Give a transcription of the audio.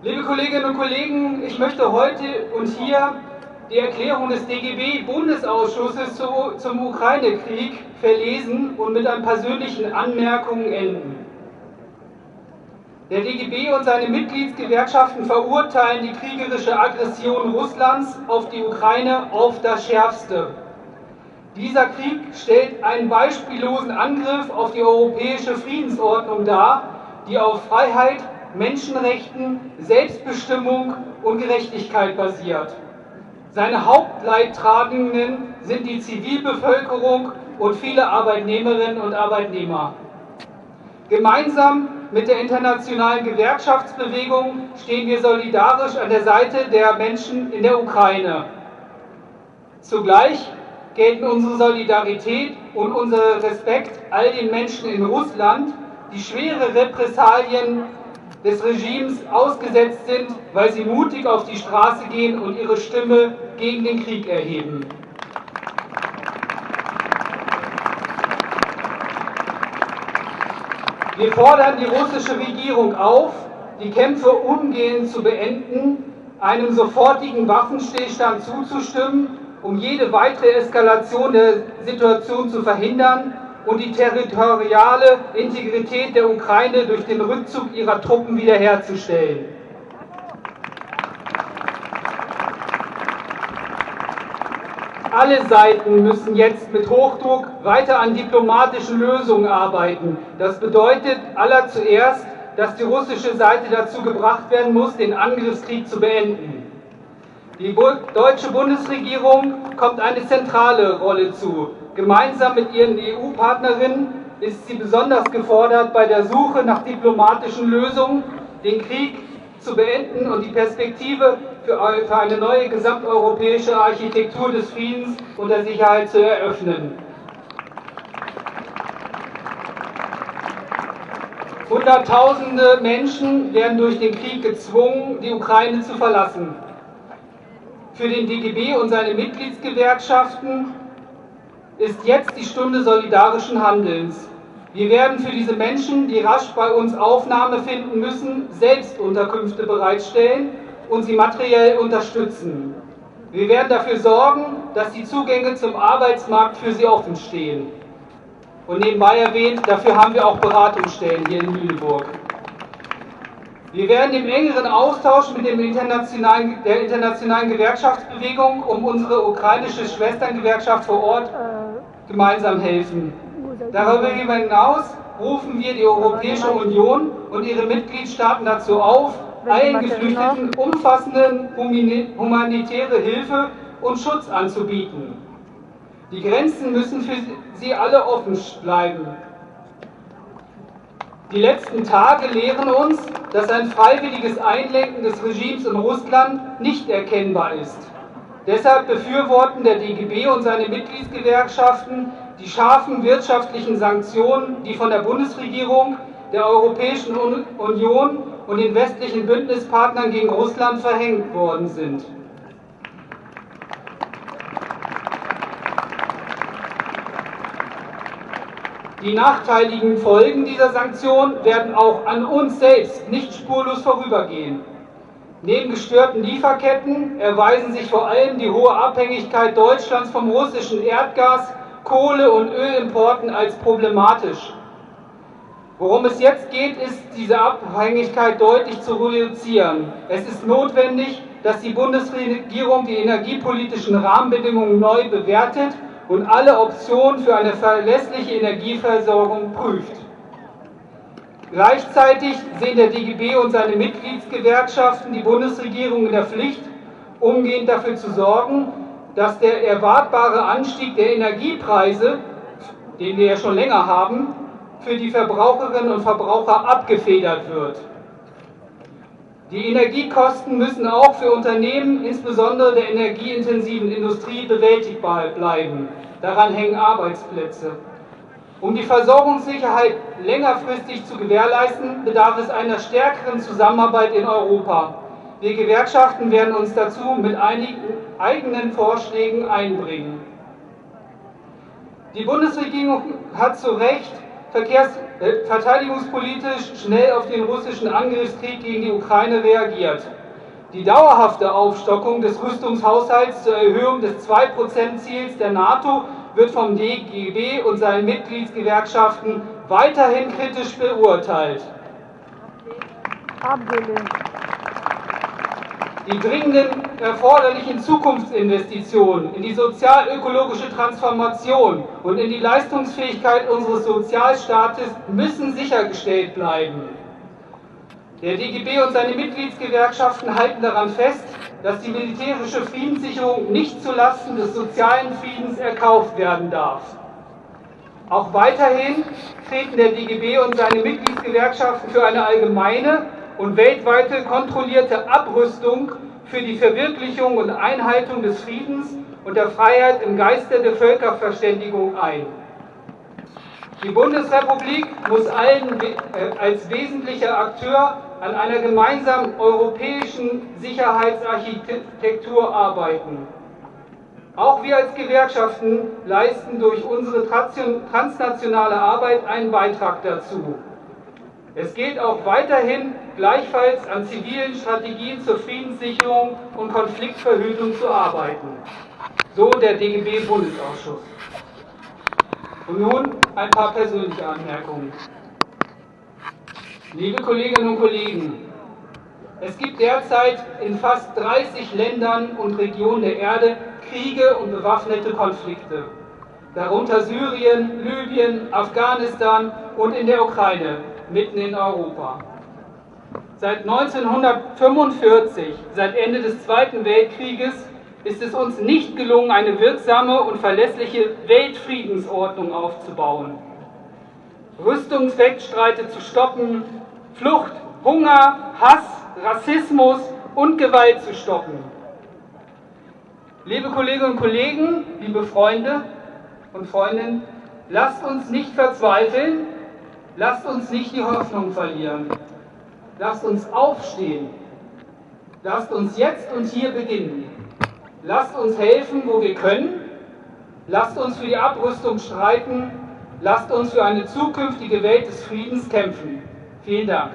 Liebe Kolleginnen und Kollegen, ich möchte heute und hier die Erklärung des DGB-Bundesausschusses zu, zum Ukraine-Krieg verlesen und mit ein persönlichen Anmerkungen enden. Der DGB und seine Mitgliedsgewerkschaften verurteilen die kriegerische Aggression Russlands auf die Ukraine auf das Schärfste. Dieser Krieg stellt einen beispiellosen Angriff auf die europäische Friedensordnung dar, die auf Freiheit, Menschenrechten, Selbstbestimmung und Gerechtigkeit basiert. Seine Hauptleidtragenden sind die Zivilbevölkerung und viele Arbeitnehmerinnen und Arbeitnehmer. Gemeinsam mit der internationalen Gewerkschaftsbewegung stehen wir solidarisch an der Seite der Menschen in der Ukraine. Zugleich gelten unsere Solidarität und unser Respekt all den Menschen in Russland, die schwere Repressalien des Regimes ausgesetzt sind, weil sie mutig auf die Straße gehen und ihre Stimme gegen den Krieg erheben. Wir fordern die russische Regierung auf, die Kämpfe umgehend zu beenden, einem sofortigen Waffenstillstand zuzustimmen, um jede weitere Eskalation der Situation zu verhindern und die territoriale Integrität der Ukraine durch den Rückzug ihrer Truppen wiederherzustellen. Alle Seiten müssen jetzt mit Hochdruck weiter an diplomatischen Lösungen arbeiten. Das bedeutet aller zuerst, dass die russische Seite dazu gebracht werden muss, den Angriffskrieg zu beenden. Die deutsche Bundesregierung kommt eine zentrale Rolle zu. Gemeinsam mit ihren EU-Partnerinnen ist sie besonders gefordert bei der Suche nach diplomatischen Lösungen, den Krieg zu beenden und die Perspektive für eine neue gesamteuropäische Architektur des Friedens und der Sicherheit zu eröffnen. Hunderttausende Menschen werden durch den Krieg gezwungen, die Ukraine zu verlassen. Für den DGB und seine Mitgliedsgewerkschaften ist jetzt die Stunde solidarischen Handelns. Wir werden für diese Menschen, die rasch bei uns Aufnahme finden müssen, selbst Unterkünfte bereitstellen und sie materiell unterstützen. Wir werden dafür sorgen, dass die Zugänge zum Arbeitsmarkt für sie offen stehen. Und nebenbei erwähnt, dafür haben wir auch Beratungsstellen hier in Lüneburg. Wir werden im engeren Austausch mit dem internationalen, der internationalen Gewerkschaftsbewegung um unsere ukrainische Schwesterngewerkschaft vor Ort gemeinsam helfen. Darüber hinaus rufen wir die Europäische Union und ihre Mitgliedstaaten dazu auf, allen Geflüchteten umfassende humanitäre Hilfe und Schutz anzubieten. Die Grenzen müssen für sie alle offen bleiben. Die letzten Tage lehren uns, dass ein freiwilliges Einlenken des Regimes in Russland nicht erkennbar ist. Deshalb befürworten der DGB und seine Mitgliedsgewerkschaften die scharfen wirtschaftlichen Sanktionen, die von der Bundesregierung, der Europäischen Union und den westlichen Bündnispartnern gegen Russland verhängt worden sind. Die nachteiligen Folgen dieser Sanktionen werden auch an uns selbst nicht spurlos vorübergehen. Neben gestörten Lieferketten erweisen sich vor allem die hohe Abhängigkeit Deutschlands vom russischen Erdgas, Kohle- und Ölimporten als problematisch. Worum es jetzt geht, ist, diese Abhängigkeit deutlich zu reduzieren. Es ist notwendig, dass die Bundesregierung die energiepolitischen Rahmenbedingungen neu bewertet und alle Optionen für eine verlässliche Energieversorgung prüft. Gleichzeitig sehen der DGB und seine Mitgliedsgewerkschaften die Bundesregierung in der Pflicht, umgehend dafür zu sorgen, dass der erwartbare Anstieg der Energiepreise, den wir ja schon länger haben, für die Verbraucherinnen und Verbraucher abgefedert wird. Die Energiekosten müssen auch für Unternehmen, insbesondere der energieintensiven Industrie, bewältigbar bleiben. Daran hängen Arbeitsplätze. Um die Versorgungssicherheit längerfristig zu gewährleisten, bedarf es einer stärkeren Zusammenarbeit in Europa. Wir Gewerkschaften werden uns dazu mit einigen eigenen Vorschlägen einbringen. Die Bundesregierung hat zu Recht Verkehrs äh, verteidigungspolitisch schnell auf den russischen Angriffskrieg gegen die Ukraine reagiert. Die dauerhafte Aufstockung des Rüstungshaushalts zur Erhöhung des 2%-Ziels der NATO wird vom DGB und seinen Mitgliedsgewerkschaften weiterhin kritisch beurteilt. Abgelehnt. Die dringenden erforderlichen Zukunftsinvestitionen in die sozial-ökologische Transformation und in die Leistungsfähigkeit unseres Sozialstaates müssen sichergestellt bleiben. Der DGB und seine Mitgliedsgewerkschaften halten daran fest, dass die militärische Friedenssicherung nicht zulasten des sozialen Friedens erkauft werden darf. Auch weiterhin treten der DGB und seine Mitgliedsgewerkschaften für eine allgemeine und weltweite kontrollierte Abrüstung für die Verwirklichung und Einhaltung des Friedens und der Freiheit im Geiste der Völkerverständigung ein. Die Bundesrepublik muss allen äh, als wesentlicher Akteur an einer gemeinsamen europäischen Sicherheitsarchitektur arbeiten. Auch wir als Gewerkschaften leisten durch unsere transnationale Arbeit einen Beitrag dazu. Es geht auch weiterhin gleichfalls an zivilen Strategien zur Friedenssicherung und Konfliktverhütung zu arbeiten. So der DGB-Bundesausschuss. Und nun ein paar persönliche Anmerkungen. Liebe Kolleginnen und Kollegen, es gibt derzeit in fast 30 Ländern und Regionen der Erde Kriege und bewaffnete Konflikte, darunter Syrien, Libyen, Afghanistan und in der Ukraine, mitten in Europa. Seit 1945, seit Ende des Zweiten Weltkrieges, ist es uns nicht gelungen, eine wirksame und verlässliche Weltfriedensordnung aufzubauen. Rüstungswettstreite zu stoppen, Flucht, Hunger, Hass, Rassismus und Gewalt zu stoppen. Liebe Kolleginnen und Kollegen, liebe Freunde und Freundinnen, lasst uns nicht verzweifeln, lasst uns nicht die Hoffnung verlieren. Lasst uns aufstehen. Lasst uns jetzt und hier beginnen. Lasst uns helfen, wo wir können. Lasst uns für die Abrüstung streiten. Lasst uns für eine zukünftige Welt des Friedens kämpfen. Vielen Dank.